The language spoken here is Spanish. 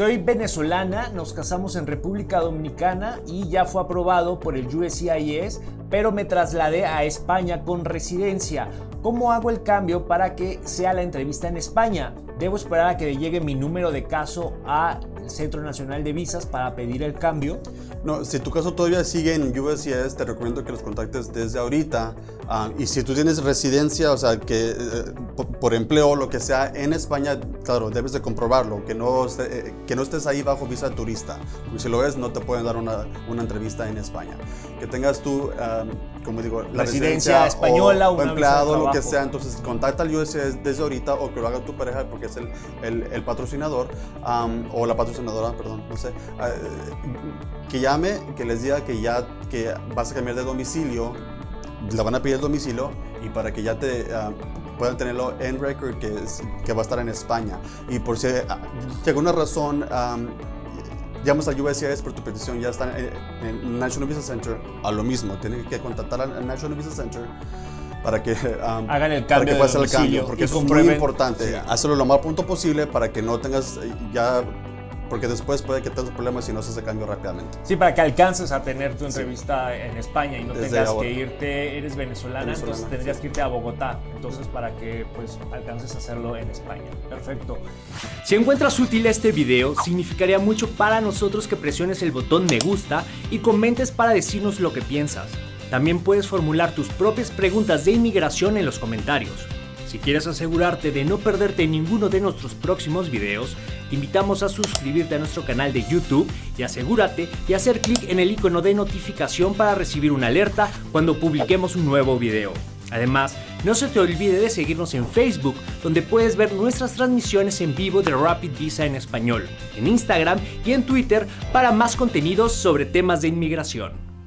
Soy venezolana, nos casamos en República Dominicana y ya fue aprobado por el USCIS, pero me trasladé a España con residencia. ¿Cómo hago el cambio para que sea la entrevista en España? ¿Debo esperar a que llegue mi número de caso Centro Nacional de Visas para pedir el cambio? No, si tu caso todavía sigue en USCIS, te recomiendo que los contactes desde ahorita. Ah, y si tú tienes residencia, o sea, que eh, por, empleo o lo que sea en España, claro, debes de comprobarlo, que no, eh, que no estés ahí bajo visa turista. Porque si lo es, no te pueden dar una, una entrevista en España. Que tengas tú, ah, como digo, la residencia, española o, empleado, lo que sea. Entonces, contacta al USCIS desde ahorita o que lo haga tu pareja porque es el, el, patrocinador o la patrocinadora, perdón, no sé. Ah, que llame, que les diga que ya que vas a cambiar de domicilio, le van a pedir el domicilio y para que ya te ah, puedan tenerlo en record que, que va a estar en España. Y por si, uh, alguna razón llamas al USCIS por tu petición, ya está en, el National Visa Center, a lo mismo, tienen que contactar al National Visa Center para que hagan el cambio, para que el cambio porque es muy importante. Hacerlo lo más pronto posible para que no tengas ya porque después puede que tengas problemas si no se hace cambio rápidamente. Sí, para que alcances a tener tu entrevista en España y no tengas que irte, eres venezolana, entonces tendrías que irte a Bogotá, entonces para que pues alcances a hacerlo en España. Perfecto. Si encuentras útil este video, significaría mucho para nosotros que presiones el botón me gusta y comentes para decirnos lo que piensas. También puedes formular tus propias preguntas de inmigración en los comentarios. Si quieres asegurarte de no perderte ninguno de nuestros próximos videos, te invitamos a suscribirte a nuestro canal de YouTube y asegúrate de hacer clic en el icono de notificación para recibir una alerta cuando publiquemos un nuevo video. Además, no se te olvide de seguirnos en Facebook, donde puedes ver nuestras transmisiones en vivo de Rapid Visa en español, en Instagram y en Twitter para más contenidos sobre temas de inmigración.